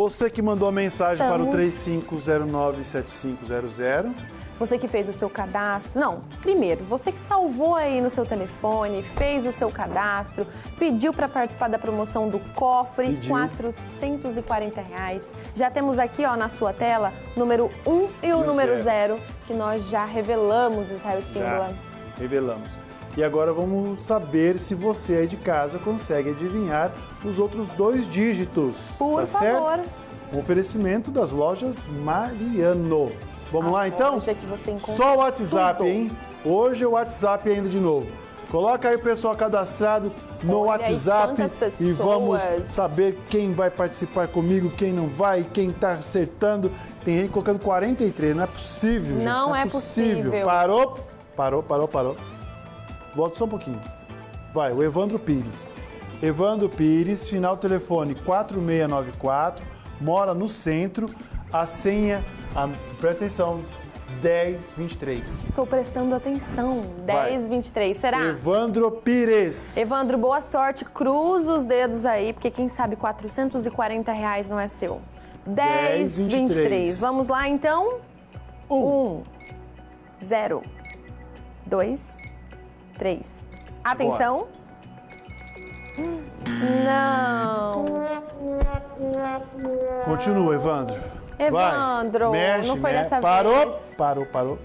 Você que mandou a mensagem para o Estamos. 3509-7500. Você que fez o seu cadastro. Não, primeiro, você que salvou aí no seu telefone, fez o seu cadastro, pediu para participar da promoção do cofre, Pediu. 440 reais. Já temos aqui ó, na sua tela número 1 e o E o número zero. 0, que nós já revelamos, Israel Espíndola. Já revelamos. E agora vamos saber se você aí de casa consegue adivinhar os outros dois dígitos. Por tá favor. certo? Um oferecimento das lojas Mariano. Vamos A lá então? encontra Só o WhatsApp, tudo. hein? Hoje é o WhatsApp ainda de novo. Coloca aí o pessoal cadastrado no Olha WhatsApp e vamos saber quem vai participar comigo, quem não vai, quem tá acertando. Tem gente colocando 43, não é possível, gente. Não é possível. Parou, parou, parou, parou. Volta só um pouquinho. Vai, o Evandro Pires. Evandro Pires, final telefone 4694, mora no centro, a senha, a, presta atenção, 1023. Estou prestando atenção. Vai. 10, 23. Será? Evandro Pires. Evandro, boa sorte. Cruza os dedos aí, porque quem sabe 440 reais não é seu. 10, 10, 23. 23. Vamos lá, então? Um. 1, 0, 2, 3. Atenção. Não. Continua, Evandro. Evandro, Vai. Mexe, não foi mexe. dessa Parou, vez. parou, parou.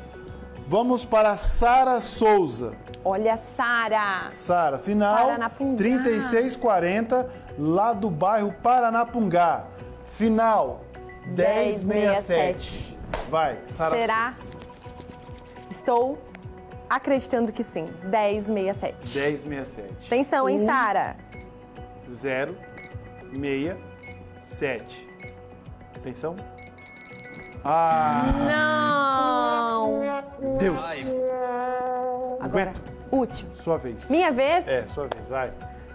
Vamos para Sara Souza. Olha, Sara. Sara, final Paranapungá. 3640, lá do bairro Paranapungá. Final 1067. Vai, Sara Será? Estou acreditando que sim. 1067. Souza. 1067. Atenção, hein, Um, Sara? 0, 6, 7. Atenção. Ah, Não. Deus. Agora, Aguenta. último. Sua vez. Minha vez? É, sua vez, vai.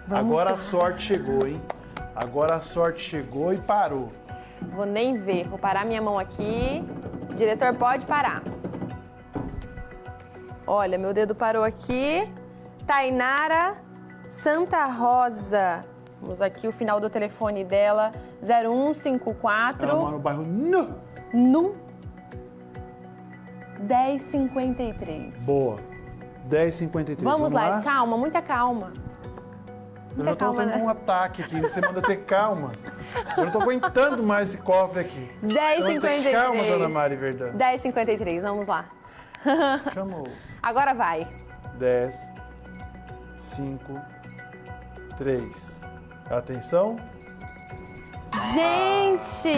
Vamos Agora lá. a sorte chegou, hein? Agora a sorte chegou e parou. Vou nem ver. Vou parar minha mão aqui. Diretor, pode parar. Olha, meu dedo parou aqui. Tainara Santa Rosa. Vamos aqui o final do telefone dela. 0154 Ela mora no bairro Nu. no 1053. Boa. 1053. Vamos lá, calma, muita calma. Eu já tô calma, tendo né? um ataque aqui. Você manda ter calma. Eu não tô aguentando mais esse cofre aqui. Você manda ter 1053. calma, dona Mari Verdão. 1053, vamos lá. Chamou. Agora vai. 10, 5, 3. Atenção. Gente,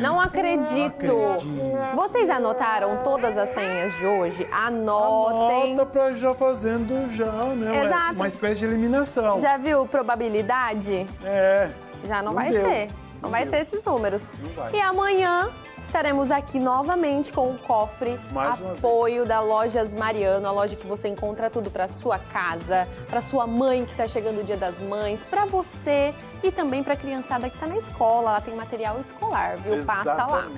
não acredito. acredito. Vocês anotaram todas as senhas de hoje? Anotem. Anota pra já fazendo já, né? Exato. Uma espécie de eliminação. Já viu probabilidade? É. Já não, Não vai deu. ser. Não, vai ser esses números. E amanhã estaremos aqui novamente com o cofre Mais apoio da Lojas Mariano, a loja que você encontra tudo para sua casa, para sua mãe que está chegando o Dia das Mães, para você e também para a criançada que está na escola. Lá tem material escolar, viu? Passa lá.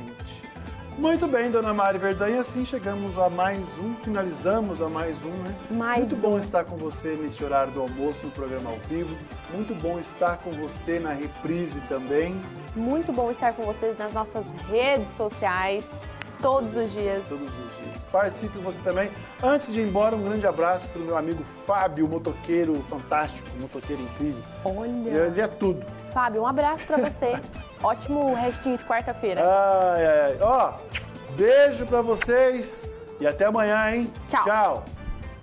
Muito bem, dona Mari Verdão. E assim chegamos a mais um, finalizamos a mais um, né? Mais Muito bom um. estar com você nesse horário do almoço, no programa ao vivo. Muito bom estar com você na reprise também. Muito bom estar com vocês nas nossas redes sociais todos os dias. Todos os dias. Participe você também. Antes de ir embora, um grande abraço para o meu amigo Fábio, motoqueiro fantástico, motoqueiro incrível. Olha, Ele é tudo. Fábio, um abraço para você. Ótimo restinho de quarta-feira. Ai, ai, ai. Ó, beijo para vocês e até amanhã, hein? Tchau. Tchau.